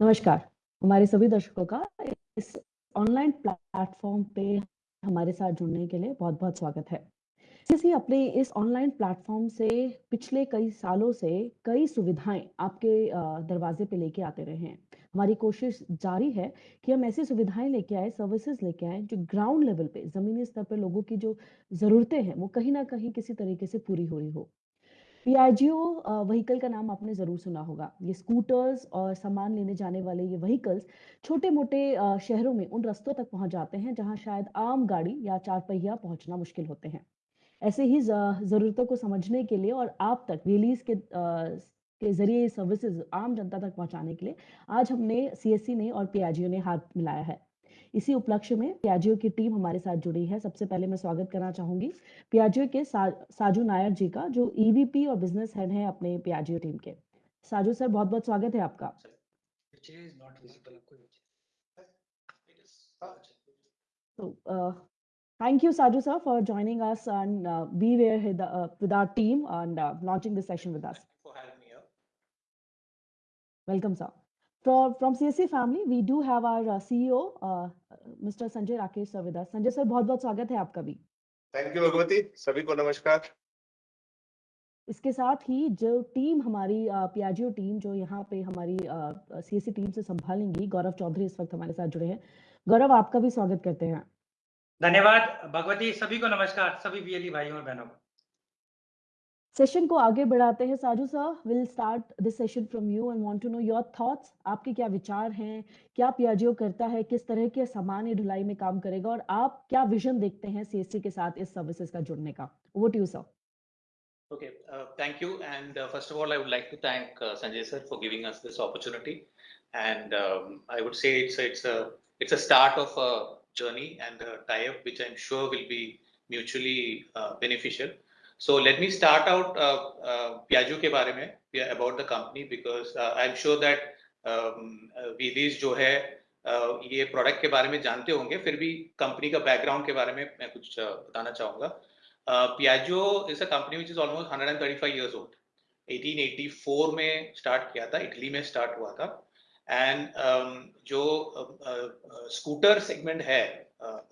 नमस्कार। हमारे सभी दर्शकों का इस ऑनलाइन प्लेटफॉर्म पे हमारे साथ जुड़ने के लिए बहुत बहुत स्वागत है। सीसी अपने इस ऑनलाइन प्लेटफॉर्म से पिछले कई सालों से कई सुविधाएँ आपके दरवाजे पे लेके आते रहे हैं, हमारी कोशिश जारी है कि हम ऐसी सुविधाएँ लेके आए सर्विसेज़ लेके आए, जो ग्राउंड लेवल पे, जमीनी स्तर पर लोगों की जो जरूरतें हैं, वो कहीं ना कहीं किसी तरीके से पूरी हो रही हो। पीआईजीओ व्हीकल का नाम आपने ज़रूर सुना होगा। ये स्कूटर्स और सामान लेने जाने वाले ये व्हीकल्स छोटे मोटे शहरों में उन रस्तों तक पहुँच जाते हैं जहाँ शायद आम गाड़ी या चार पहिया पहुँचना मुश्किल होते हैं। ऐसे ही जरूरतों को समझने के लिए और आप तक रिलीज़ के के ज़रिए सर्विसेज़ आम जनता तक पहुँचाने के लिए आज हमने सीएससी ने और पीआईजीओ ने हाथ मिलाया है। इसी उपलक्ष्य में पियाजियो की टीम हमारे साथ जुड़ी है। सबसे पहले मैं स्वागत करना चाहूँगी पियाजियो के सा, साजू नायर जी का जो ईवीपी और बिज़नेस हेड है अपने पियाजियो टीम के। साजू सर बहुत बहुत स्वागत है आपका। तो, thank you Saju sir for joining us and we were with our team and launching this session with us welcome sir From, from CSC family, we do have our uh, CEO, uh, Mr. Sanjay Rakesh sir with us. Sanjay sir, बहुत बहुत स्वागत है आपका भी. Thank you Bhagwati, सभी को नमस्कार. इसके साथ ही जो टीम हमारी पियाजियो टीम जो यहाँ पे हमारी सीएससी टीम से संभालेंगी गौरव चौधरी इस वक्त हमारे साथ जुड़े हैं गौरव आपका भी स्वागत करते हैं धन्यवाद भगवती सभी को नमस्कार सभी बीएलई भाइयों और बहनों को सेशन को आगे बढ़ाते हैं Saju sir will start this session from you and want to know your thoughts आपके क्या विचार हैं क्या पियाजियो करता है किस तरह के सामान ये ढुलाई में काम करेगा और आप क्या विजन देखते हैं सीएससी के साथ इस सर्विसेज़ का जुड़ने का over to you sir uh, thank you. And uh, first of all, I would like to thank uh, Sanjay sir for giving us this opportunity. And um, I would say it's a, it's a it's a start of a journey and a tie-up which I'm sure will be mutually uh. So let me start out uh, uh, Piaggio के बारे में about the company because uh, I'm sure that um, Vidis जो है uh, ये product के बारे में जानते होंगे फिर भी कंपनी का बैकग्राउंड के बारे में मैं कुछ uh, बताना चाहूँगा। Piaggio is a company which is almost 135 years old 1884 में स्टार्ट किया था इटली में स्टार्ट हुआ था। एंड um, जो स्कूटर uh, सेगमेंट uh, है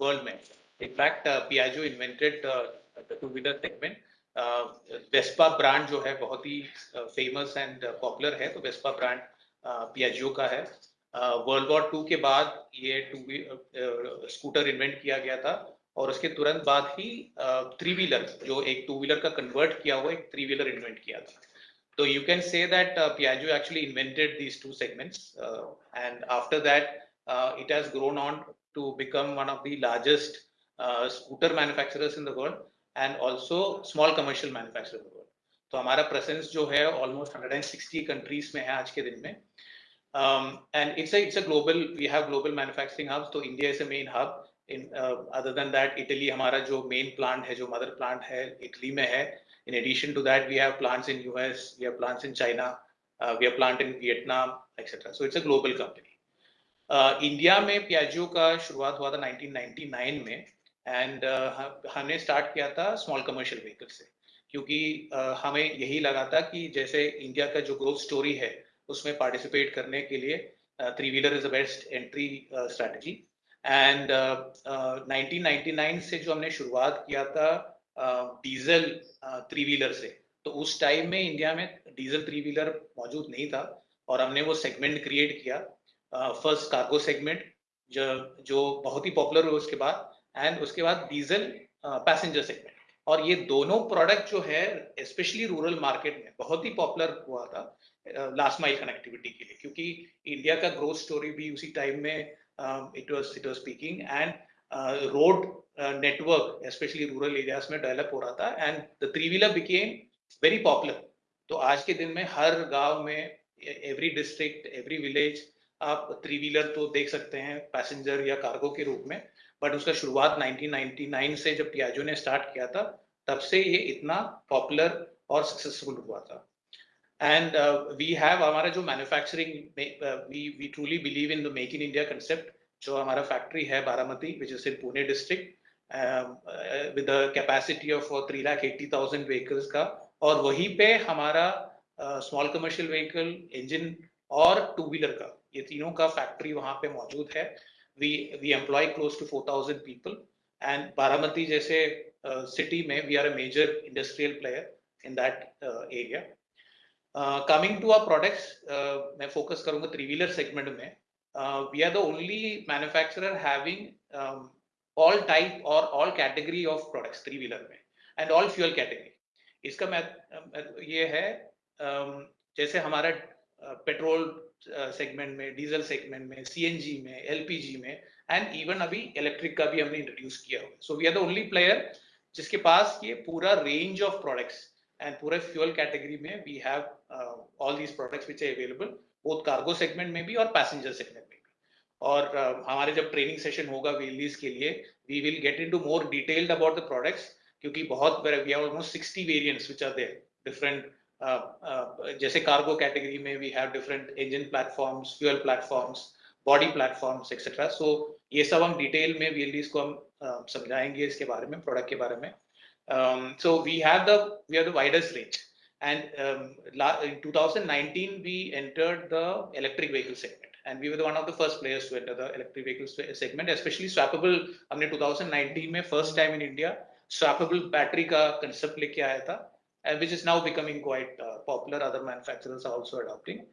वर्ल्ड uh, में। In fact Piaggio invented two wheeler segment Vespa brand जो है बहुत ही फ़ेमस एंड पॉपुलर है तो वेस्पा ब्रांड पियाजियो का है। वर्ल्ड वॉर टू के बाद ये टू स्कूटर इन्वेंट किया गया था और उसके तुरंत बाद ही थ्री व्हीलर जो एक टू व्हीलर का कन्वर्ट किया हुआ एक थ्री व्हीलर इन्वेंट किया था। तो you can say that Piaggio actually invented these two segments and after that it has grown on to become one of the largest scooter manufacturers in the world and also small commercial manufacture तो हमारा presence जो है almost 160 countries में है आज के दिन में। And it's it's a global we have global manufacturing hubs तो India is a main hub in other than that Italy हमारा जो मेन प्लांट है, जो मदर प्लांट है इटली में है. In addition to that we have plants in US we have plants in China we have plant in Vietnam etcetera so it's a global company India में Piaggio का शुरुआत हुआ था 1999 में। एंड uh, हमने स्टार्ट किया था स्मॉल कमर्शियल व्हीकल से क्योंकि हमें यही लगा था कि जैसे इंडिया का जो ग्रोथ स्टोरी है उसमें पार्टिसिपेट करने के लिए three wheeler is the best entry strategy and 1999 से जो हमने शुरुआत किया था डीजल थ्री व्हीलर से तो उस टाइम में इंडिया में डीजल थ्री व्हीलर मौजूद नहीं था और हमने वो सेगमेंट क्रिएट किया फ़र्स्ट कार्गो सेगमेंट जो जो बहुत ही पॉपुलर हुआ उसके बाद एंड उसके बाद डीजल पैसेंजर सेगमेंट और ये दोनों प्रोडक्ट जो है स्पेशली रूरल मार्केट में, बहुत ही पॉपुलर हुआ था लास्ट माइल कनेक्टिविटी के लिए. क्योंकि इंडिया का ग्रोथ स्टोरी भी उसी टाइम में it was it was speaking and road network specially rural areas में डेवलप हो रहा था and the three wheeler became very popular तो आज के दिन में हर गाँव में एवरी डिस्ट्रिक्ट एवरी विलेज आप थ्री व्हीलर तो देख सकते हैं पैसेंजर या कार्गो के रूप में बट उसका शुरुआत 1999 से जब पियाजो ने स्टार्ट किया था, तब से ये इतना पॉपुलर और सक्सेसफुल हुआ था। एंड वी हैव हमारा जो manufacturing we we truly believe in the make in India concept जो हमारा फैक्ट्री है Baramati which is in Pune district with capacity of three lakh eighty thousand vehicles का। और वहीं पे हमारा स्मॉल कमर्शियल व्हीकल इंजन और टू व्हीलर का, ये तीनों का फैक्ट्री वहाँ पे मौजूद है। We we employ close to four thousand people and जैसे uh, में we are a major industrial player in that area coming to our products मैं फोकस करूँगा थ्री व्हीलर सेगमेंट में we are the only manufacturer having all type और all category of products three wheeler में and all fuel category इसका मैं ये है जैसे हमारा पेट्रोल सेगमेंट में डीजल सेगमेंट में सीएनजी में एलपीजी में एंड इवन अभी इलेक्ट्रिक का भी हमने इंट्रोड्यूस किया हुआ so we are the only player जिसके पास ये पूरा रेंज ऑफ़ प्रोडक्ट्स एंड पूरे फ्यूल कैटेगरी में we have all these products which are available both cargo segment में भी और पैसेंजर सेगमेंट में भी। और uh, हमारे जब ट्रेनिंग सेशन होगा वेलीज के लिए we will get into more detailed about the products क्योंकि बहुत we have almost 60 variants which are there different जैसे कार्गो कैटेगरी में we have different engine platforms fuel platforms body platforms etcetera so ये सब हम डिटेल में वीएलडीज को हम uh, समझाएँगे इसके बारे में प्रोडक्ट के बारे में so we have the we have the widest range and um, in 2019 we entered the electric vehicle segment and we were one of the first players to enter the electric vehicle segment especially swappable हमने 2019 में first time in India swappable battery का concept लेके आया था which is now becoming quite uh, popular. Other manufacturers are also adopting.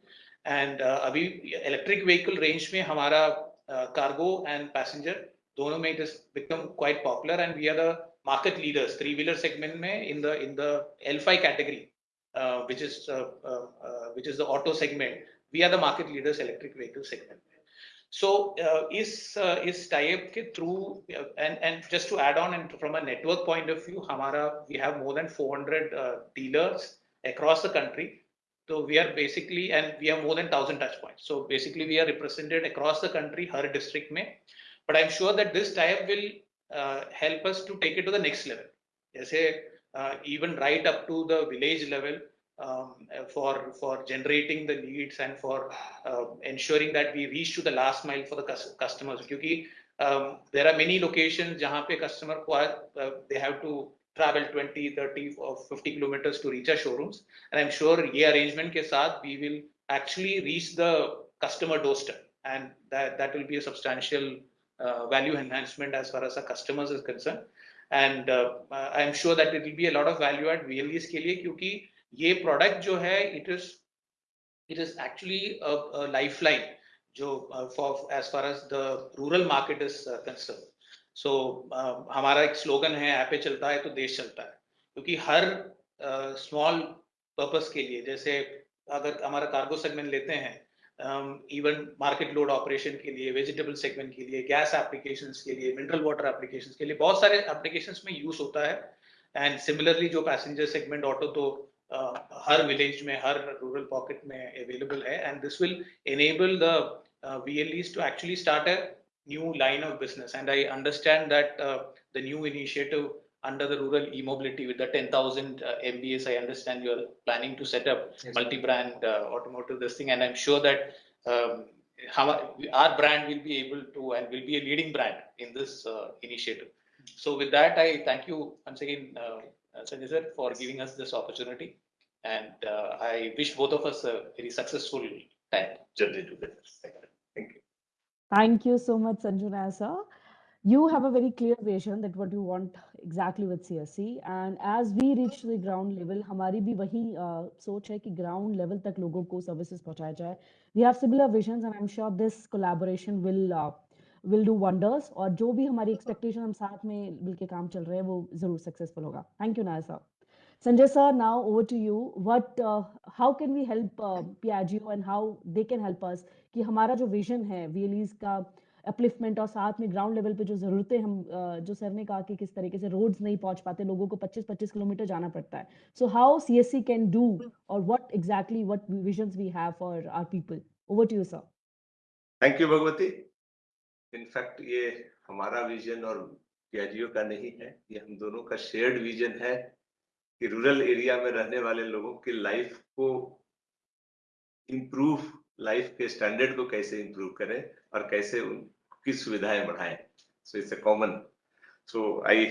And uh, अभी electric vehicle range में हमारा uh, cargo and passenger दोनों में it has become quite popular and we are the market leaders three wheeler segment में in the in the L5 category uh, which is uh, uh, uh, which is the auto segment we are the market leaders electric vehicle segment so uh, is uh, is tie-up के through uh, and and just to add on and from a network point of view, हमारा we have more than 400 uh, dealers across the country. So we are basically and we have more than 1000 touch points. So basically we are represented across the country, her district में. But I'm sure that this tie-up will uh, help us to take it to the next level. जैसे uh, even right up to the village level um, uh, for for generating the leads and for uh, ensuring that we reach to the last mile for the customers. Because um, there are many locations where customer uh, they have to travel 20 30 or 50 kilometers to reach our showrooms. And i'm sure ye arrangement ke saath we will actually reach the customer doorstep. And that that will be a substantial uh, value enhancement as far as our customers is concerned. And uh, uh, i'm sure that it will be a lot of value add VLEs ke liye. ये product जो है it is it is actually life line जो for as far as the rural market is concern so हमारा एक slogan है ऐपे चलता है तो देश चलता है. क्योंकि हर स्मॉल uh, पर्पस के लिए जैसे अगर हमारा कार्गो सेगमेंट लेते हैं इवन मार्केट लोड ऑपरेशन के लिए वेजिटेबल सेगमेंट के लिए गैस एप्लीकेशन के लिए मिनरल वाटर एप्लीकेशन के लिए बहुत सारे एप्लीकेशन में यूज़ होता है। एंड सिमिलरली जो पैसेंजर सेगमेंट ऑटो तो हर विलेज में हर रूरल पॉकेट में अवेलेबल है and this will enable the VLEs to actually start a new line of business and I understand that uh, the new initiative under the rural e-mobility with the 10,000 uh, MBS, I understand you're planning to set up yes. multi-brand uh, automotive this thing and I'm sure that um, how, our brand will be able to and will be a leading brand in this uh, initiative. So with that, I thank you once again, uh, Sanjay sir, for giving us this opportunity. And uh, I wish both of us a very successful time journey together. Thank you. Thank you so much, Sanjuna sir. You have a very clear vision that what you want exactly with CSC. And as we reach the ground level, हमारी भी वही uh, सोच है कि ground level तक लोगों को services पहुंचाया जाए. We have similar visions and I'm sure this collaboration will uh, will do wonders और जो भी हमारी expectation हम साथ में मिलके काम चल रहे हैं वो जरूर successful होगा. Thank you Naya sir. Sanjay sir, now over to you. What, uh, how can we help uh, Piaggio and how they can help us? कि हमारा जो vision है VLEs का अपलिफ्टमेंट और साथ में ग्राउंड लेवल पे जो जरूरतें हम जो सर ने कहा कि किस तरीके से रोड्स नहीं पहुँच पाते लोगों को 25-25 किलोमीटर जाना पड़ता है। So how CSC can do और what exactly what visions we have for our people over to you sir thank you Bhagwati in fact ये हमारा विजन और पियाजियो का नहीं है ये हम दोनों का शेयर्ड विजन है। कि रूरल एरिया में रहने वाले लोगों की लाइफ को इम्प्रूव लाइफ के स्टैंडर्ड को कैसे इम्प्रूव करें और कैसे उनकी सुविधाएँ बढ़ाएँ। So it's a common so I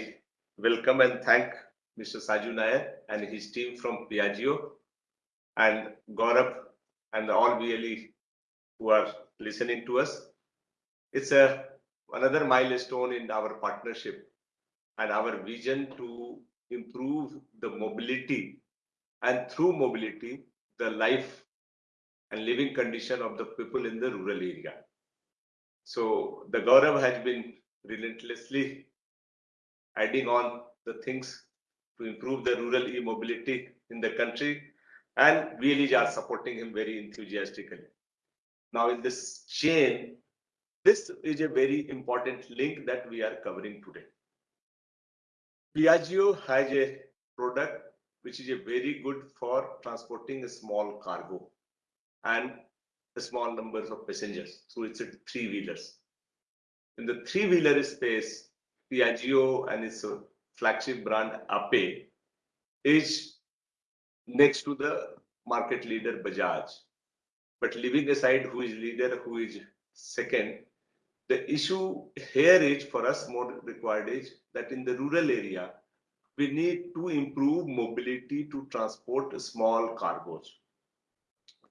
welcome and thank mister Saju Nair and his team from Piaggio and Gaurav and all VLE who are listening to us it's a another milestone in our partnership and our vision to improve the mobility and through mobility, the life and living condition of the people in the rural area. So the Gaurav has been relentlessly adding on the things to improve the rural e-mobility in the country and VLEs are supporting him very enthusiastically. Now in this chain, this is a very important link that we are covering today. Piaggio has a product which is a very good for transporting a small cargo and the small numbers of passengers. So it's a three wheelers. In the three wheeler space, Piaggio and its flagship brand Ape is next to the market leader Bajaj. But leaving aside who is leader, who is second, the issue here is for us more required is that in the rural area, we need to improve mobility to transport small cargoes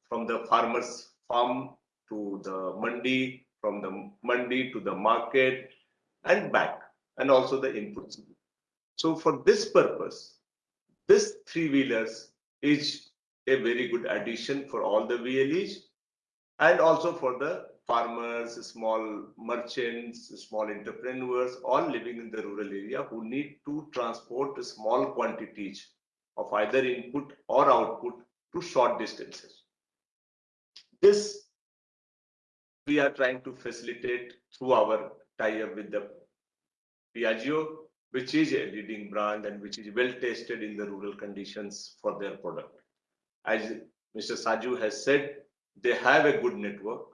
from the farmer's farm to the mandi, from the mandi to the market and back, and also the inputs. So for this purpose, this three wheelers is a very good addition for all the VLEs and also for the farmers, small merchants, small entrepreneurs, all living in the rural area who need to transport small quantities of either input or output to short distances. This we are trying to facilitate through our tie-up with the Piaggio, which is a leading brand and which is well tested in the rural conditions for their product. As Mr. Saju has said, they have a good network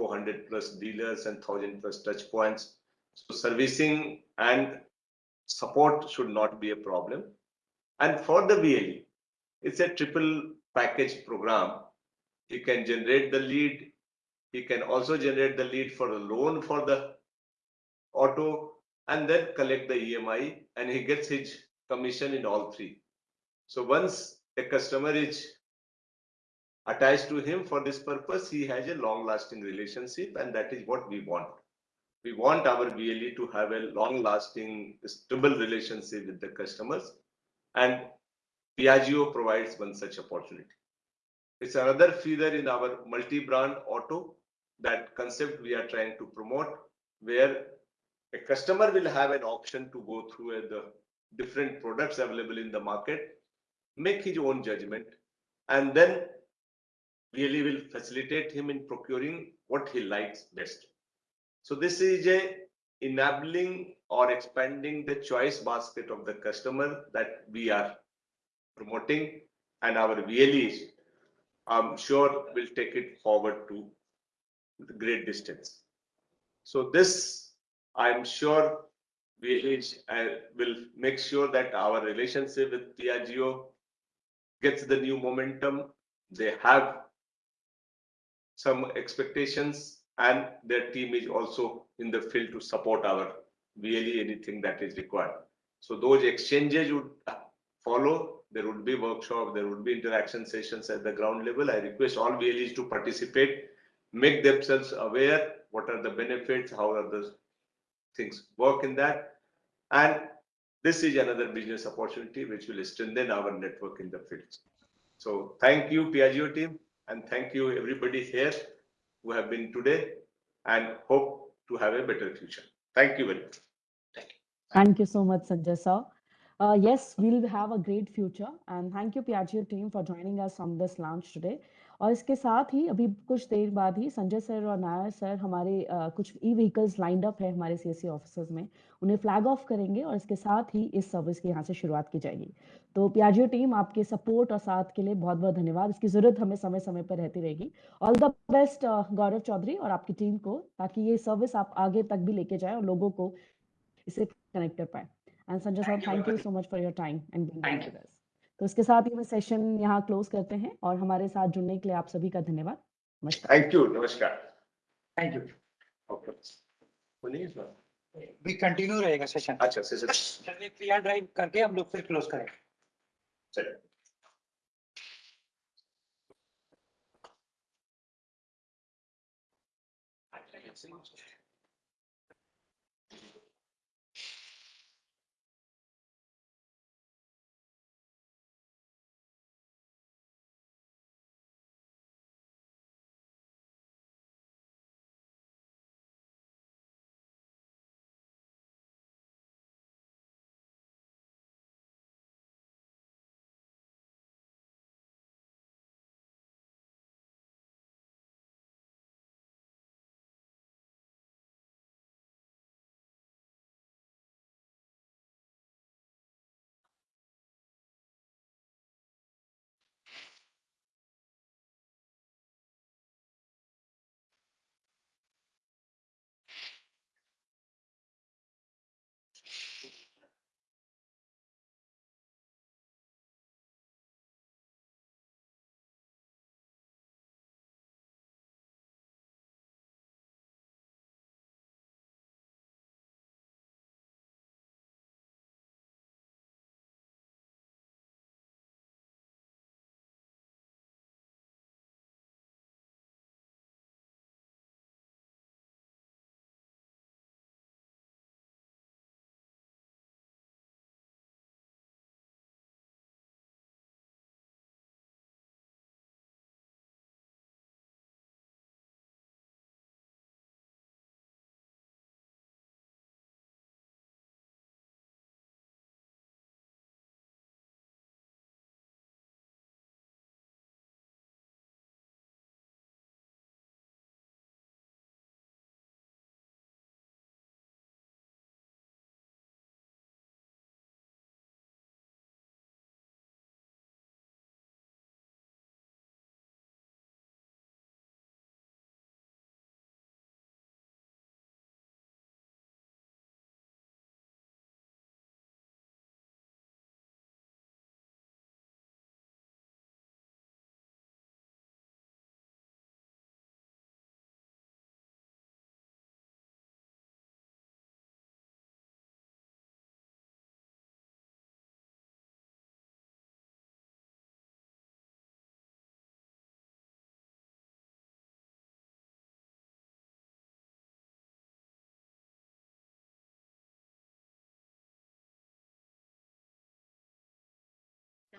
400 plus dealers and 1000 plus touch points. So servicing and support should not be a problem. And for the VLE, it's a triple package program. He can generate the lead. He can also generate the lead for the loan for the auto and then collect the EMI and he gets his commission in all three. So once a customer is attached to him for this purpose, he has a long lasting relationship and that is what we want. We want our VLE to have a long lasting stable relationship with the customers and Piaggio provides one such opportunity. It's another feeder in our multi-brand auto that concept we are trying to promote where a customer will have an option to go through the different products available in the market, make his own judgment, and then really will facilitate him in procuring what he likes best. So this is a enabling or expanding the choice basket of the customer that we are promoting and our VLEs, I'm sure will take it forward to great distance. So this, I'm sure VLEs uh, will make sure that our relationship with Piaggio gets the new momentum. They have some expectations and their team is also in the field to support our VLE anything that is required. So those exchanges would follow. There would be workshop, there would be interaction sessions at the ground level. I request all VLEs to participate, make themselves aware what are the benefits, how are the things work in that. And this is another business opportunity which will strengthen our network in the field. So thank you, Piaggio team. And thank you everybody here who have been today and hope to have a better future. Thank you very much. Thank you. Thank you so much, Sanjay sir. Uh, yes, we'll have a great future and thank you Piaggio team for joining us on this launch today. और इसके साथ ही अभी कुछ देर बाद ही Sanjay sir और Nair sir हमारे uh, कुछ ई vehicles lined up है हमारे सी एस ऑफिसर्स में। उन्हें फ्लैग ऑफ़ करेंगे और इसके साथ ही इस सर्विस की यहाँ से शुरुआत की जाएगी। तो प्याजियो टीम आपके सपोर्ट और साथ के लिए बहुत बहुत धन्यवाद। इसकी ज़रूरत हमें समय समय पर रहती रहेगी। All the best Gaurav Chaudhary और आपकी टीम को ताकि ये सर्विस आप आगे तक भी लेके जाए और लोगों को इसे कनेक्ट कर पाए। And Sanjay sir thank you so much for your time and. तो इसके साथ ही हम सेशन यहाँ क्लोज करते हैं और हमारे साथ जुड़ने के लिए आप सभी का धन्यवाद। थैंक यू नमस्कार। थैंक यू भी कंटिन्यू रहेगा सेशन अच्छा सेशन क्रिया ड्राइव करके हम लोग फिर क्लोज करेंगे। चलिए।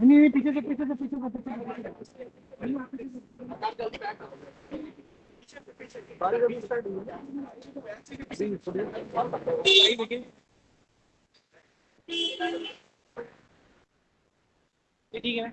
नहीं नहीं पीछे से पीछे से पीछे से पीछे से ठीक है।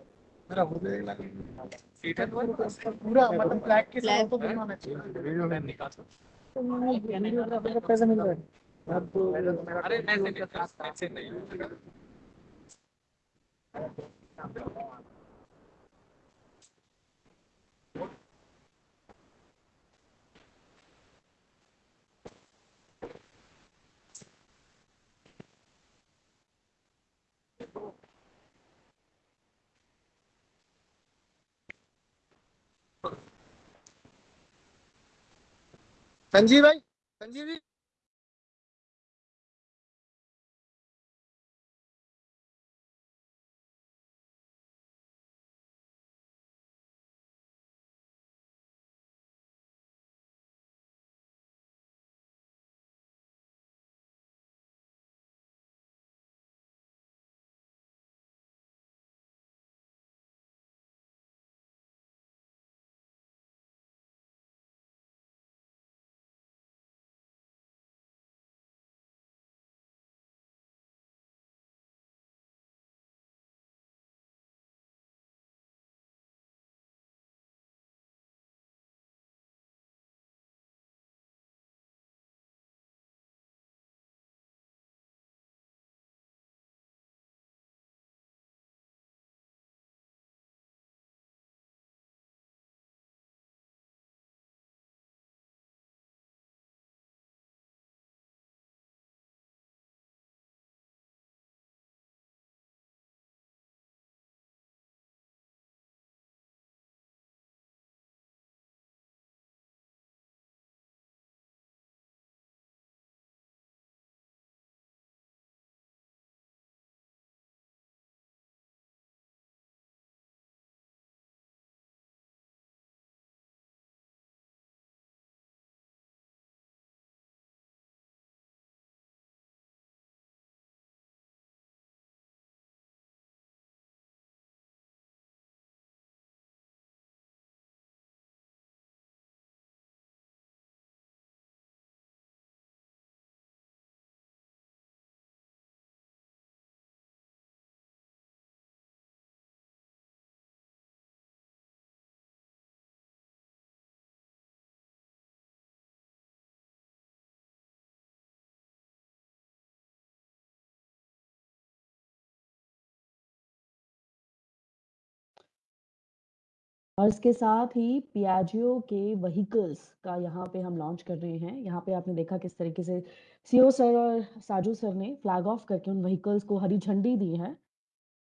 मेरा हो जाएगा पूरा मतलब ब्लैक के साथ तो बिना होना चाहिए। वीडियो पैसे मिल रहे अरे ऐसे नहीं। संजीव भाई संजीव जी। और इसके साथ ही पियाजियो के व्हीकल्स का यहाँ पे हम लॉन्च कर रहे हैं। यहाँ पे आपने देखा किस तरीके से सीओ सर और साजू सर ने फ्लैग ऑफ़ करके उन व्हीकल्स को हरी झंडी दी है।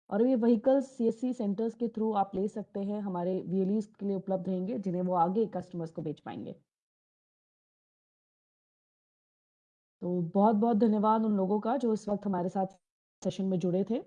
और ये व्हीकल्स सीएससी सेंटर्स के थ्रू आप ले सकते हैं, हमारे वीएलईज के लिए उपलब्ध रहेंगे, जिन्हें वो आगे कस्टमर्स को बेच पाएँगे। तो बहुत बहुत धन्यवाद उन लोगों का जो इस वक्त हमारे साथ सेशन में जुड़े थे।